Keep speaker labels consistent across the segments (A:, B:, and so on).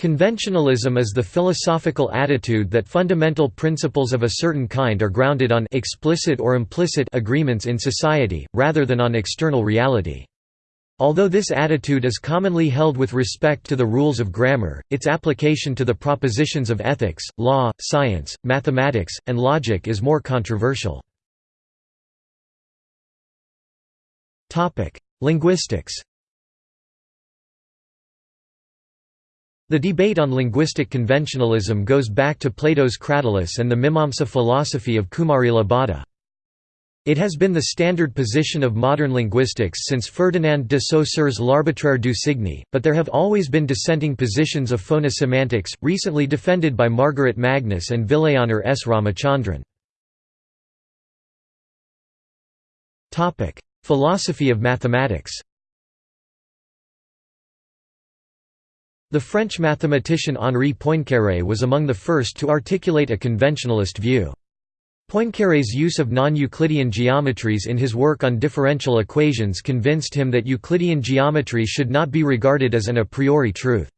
A: Conventionalism is the philosophical attitude that fundamental principles of a certain kind are grounded on explicit or implicit agreements in society, rather than on external reality. Although this attitude is commonly held with respect to the rules of grammar, its application to the propositions of ethics, law, science, mathematics, and logic is more controversial. Linguistics The debate on linguistic conventionalism goes back to Plato's Cratylus and the Mimamsa philosophy of Kumarila Bhatta. It has been the standard position of modern linguistics since Ferdinand de Saussure's L'Arbitraire du signe, but there have always been dissenting positions of phonosemantics, recently defended by Margaret Magnus and Vilayanur S. Ramachandran. Philosophy of mathematics The French mathematician Henri Poincaré was among the first to articulate a conventionalist view. Poincaré's use of non-Euclidean geometries in his work on differential equations convinced him that Euclidean geometry should not be regarded as an a priori truth.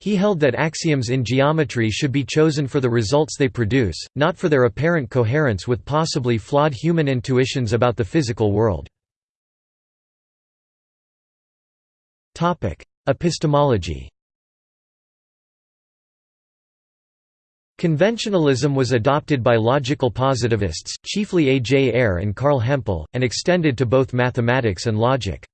A: He held that axioms in geometry should be chosen for the results they produce, not for their apparent coherence with possibly flawed human intuitions about the physical world. Epistemology Conventionalism was adopted by logical positivists, chiefly A. J. Ayer and Carl Hempel, and extended to both mathematics and logic.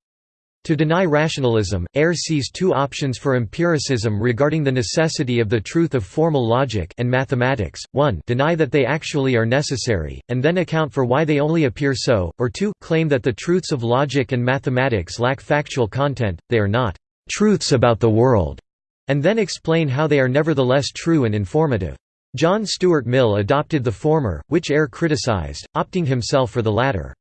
A: To deny rationalism, Ayer sees two options for empiricism regarding the necessity of the truth of formal logic and mathematics, 1 deny that they actually are necessary, and then account for why they only appear so, or 2 claim that the truths of logic and mathematics lack factual content, they are not «truths about the world», and then explain how they are nevertheless true and informative. John Stuart Mill adopted the former, which Ayer criticized, opting himself for the latter.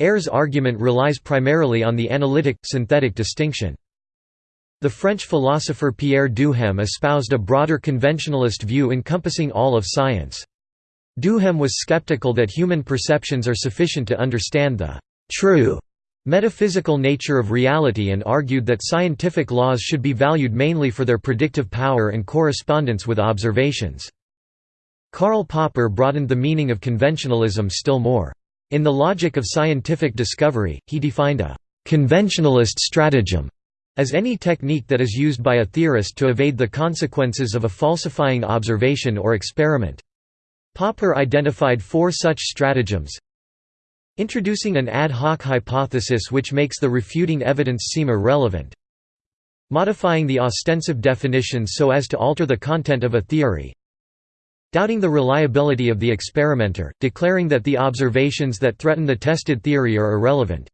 A: Ayer's argument relies primarily on the analytic-synthetic distinction. The French philosopher Pierre Duhem espoused a broader conventionalist view encompassing all of science. Duhem was skeptical that human perceptions are sufficient to understand the true metaphysical nature of reality and argued that scientific laws should be valued mainly for their predictive power and correspondence with observations. Karl Popper broadened the meaning of conventionalism still more. In The Logic of Scientific Discovery, he defined a «conventionalist stratagem» as any technique that is used by a theorist to evade the consequences of a falsifying observation or experiment. Popper identified four such stratagems Introducing an ad hoc hypothesis which makes the refuting evidence seem irrelevant Modifying the ostensive definitions so as to alter the content of a theory Doubting the reliability of the experimenter, declaring that the observations that threaten the tested theory are irrelevant.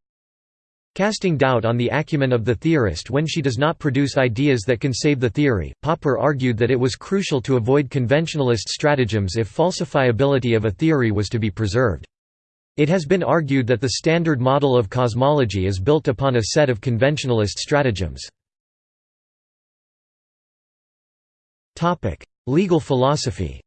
A: Casting doubt on the acumen of the theorist when she does not produce ideas that can save the theory, Popper argued that it was crucial to avoid conventionalist stratagems if falsifiability of a theory was to be preserved. It has been argued that the standard model of cosmology is built upon a set of conventionalist stratagems. Legal philosophy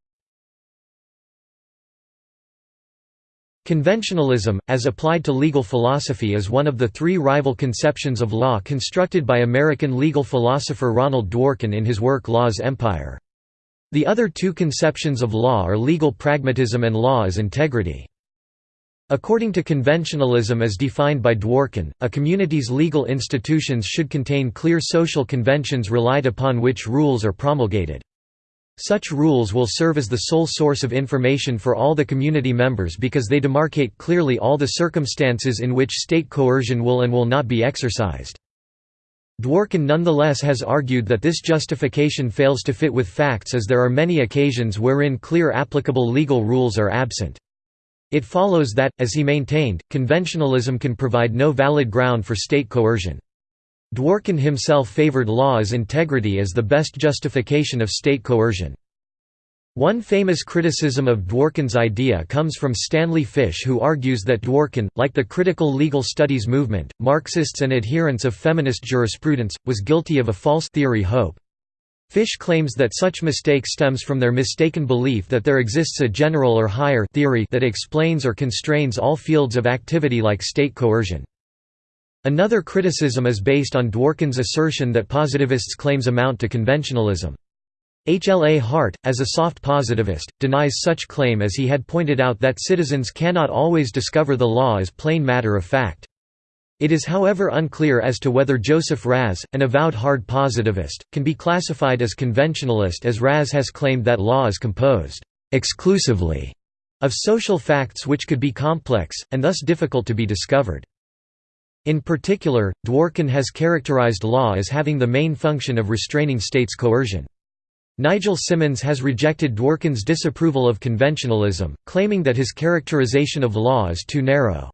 A: Conventionalism, as applied to legal philosophy is one of the three rival conceptions of law constructed by American legal philosopher Ronald Dworkin in his work Law's Empire. The other two conceptions of law are legal pragmatism and law as integrity. According to conventionalism as defined by Dworkin, a community's legal institutions should contain clear social conventions relied upon which rules are promulgated. Such rules will serve as the sole source of information for all the community members because they demarcate clearly all the circumstances in which state coercion will and will not be exercised. Dworkin nonetheless has argued that this justification fails to fit with facts as there are many occasions wherein clear applicable legal rules are absent. It follows that, as he maintained, conventionalism can provide no valid ground for state coercion. Dworkin himself favored law as integrity as the best justification of state coercion. One famous criticism of Dworkin's idea comes from Stanley Fish who argues that Dworkin, like the critical legal studies movement, Marxists and adherents of feminist jurisprudence, was guilty of a false theory hope. Fish claims that such mistake stems from their mistaken belief that there exists a general or higher theory that explains or constrains all fields of activity like state coercion. Another criticism is based on Dworkin's assertion that positivists' claims amount to conventionalism. H. L. A. Hart, as a soft positivist, denies such claim as he had pointed out that citizens cannot always discover the law as plain matter of fact. It is however unclear as to whether Joseph Raz, an avowed hard positivist, can be classified as conventionalist as Raz has claimed that law is composed exclusively of social facts which could be complex, and thus difficult to be discovered. In particular, Dworkin has characterized law as having the main function of restraining states' coercion. Nigel Simmonds has rejected Dworkin's disapproval of conventionalism, claiming that his characterization of law is too narrow.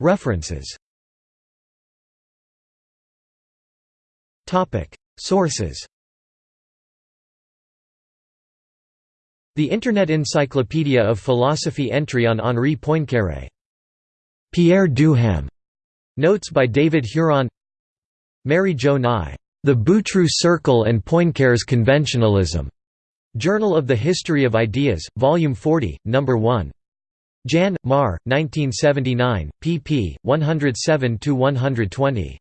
A: References Sources The Internet Encyclopedia of Philosophy entry on Henri Poincaré. Pierre Duhem. Notes by David Huron Mary Jo Nye. The Boutroux Circle and Poincaré's Conventionalism. Journal of the History of Ideas, Volume 40, No. 1. Jan. Mar. 1979, pp. 107–120.